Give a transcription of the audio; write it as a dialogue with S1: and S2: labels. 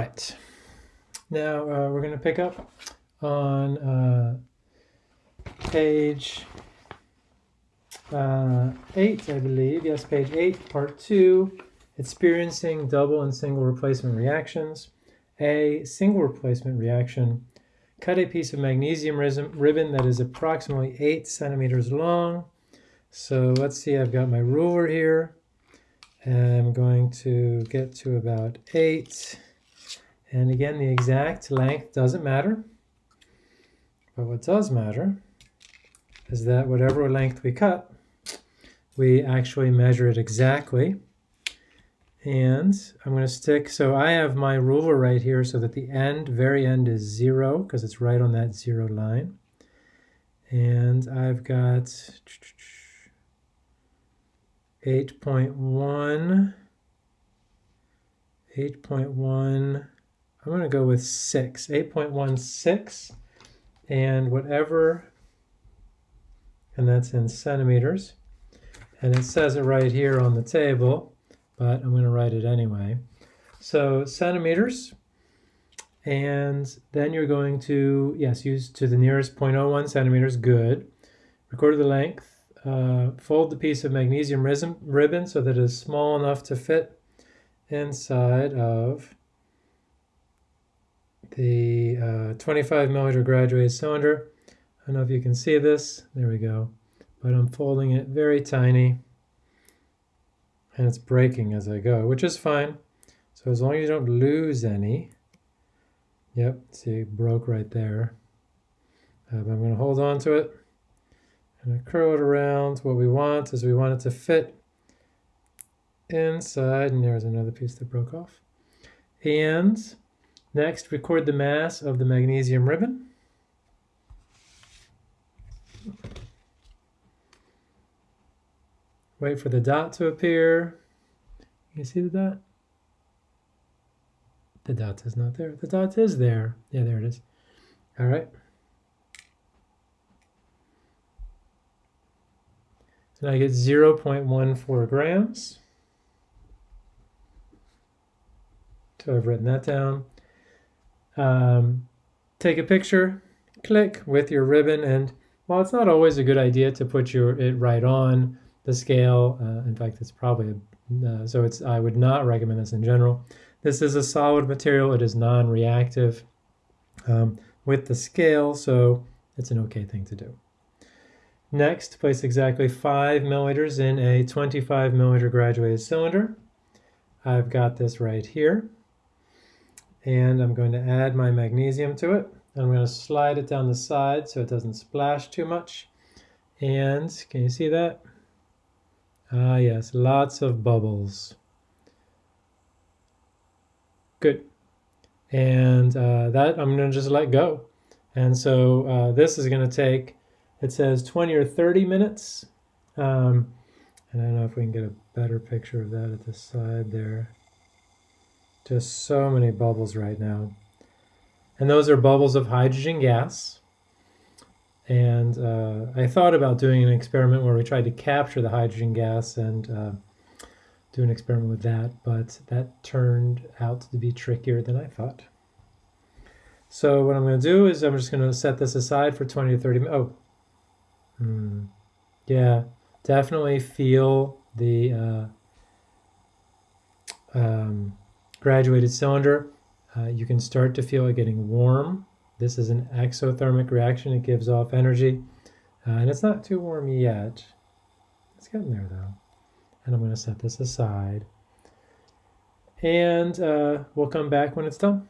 S1: Right. Now uh, we're going to pick up on uh, page uh, 8, I believe. Yes, page 8, part 2, experiencing double and single replacement reactions. A single replacement reaction. Cut a piece of magnesium ribbon that is approximately 8 centimeters long. So let's see, I've got my ruler here. And I'm going to get to about 8 and again, the exact length doesn't matter. But what does matter is that whatever length we cut, we actually measure it exactly. And I'm going to stick, so I have my ruler right here so that the end, very end is zero because it's right on that zero line. And I've got 8.1, 8.1, I'm going to go with 6, 8.16, and whatever, and that's in centimeters. And it says it right here on the table, but I'm going to write it anyway. So centimeters, and then you're going to, yes, use to the nearest 0.01 centimeters, good. Record the length, uh, fold the piece of magnesium ribbon so that it is small enough to fit inside of the uh, 25 millimeter graduated cylinder. I don't know if you can see this. There we go. But I'm folding it very tiny. And it's breaking as I go, which is fine. So as long as you don't lose any. Yep, see, broke right there. Uh, I'm going to hold on to it. And I curl it around. What we want is we want it to fit inside. And there's another piece that broke off. And Next, record the mass of the magnesium ribbon. Wait for the dot to appear. You see the dot? The dot is not there. The dot is there. Yeah, there it is. All right. Now I get 0.14 grams. So I've written that down. Um, take a picture, click with your ribbon, and while it's not always a good idea to put your it right on the scale, uh, in fact, it's probably, a, uh, so it's I would not recommend this in general. This is a solid material. It is non-reactive um, with the scale, so it's an okay thing to do. Next, place exactly 5 milliliters in a 25 milliliter graduated cylinder. I've got this right here and I'm going to add my magnesium to it. I'm going to slide it down the side so it doesn't splash too much. And can you see that? Ah, yes, lots of bubbles. Good. And uh, that I'm going to just let go. And so uh, this is going to take, it says 20 or 30 minutes. Um, and I don't know if we can get a better picture of that at the side there. Just so many bubbles right now. And those are bubbles of hydrogen gas. And uh, I thought about doing an experiment where we tried to capture the hydrogen gas and uh, do an experiment with that, but that turned out to be trickier than I thought. So what I'm going to do is I'm just going to set this aside for 20 to 30 minutes. Oh, hmm. yeah, definitely feel the uh, um, graduated cylinder, uh, you can start to feel it getting warm. This is an exothermic reaction. It gives off energy. Uh, and it's not too warm yet. It's getting there though. And I'm going to set this aside. And uh, we'll come back when it's done.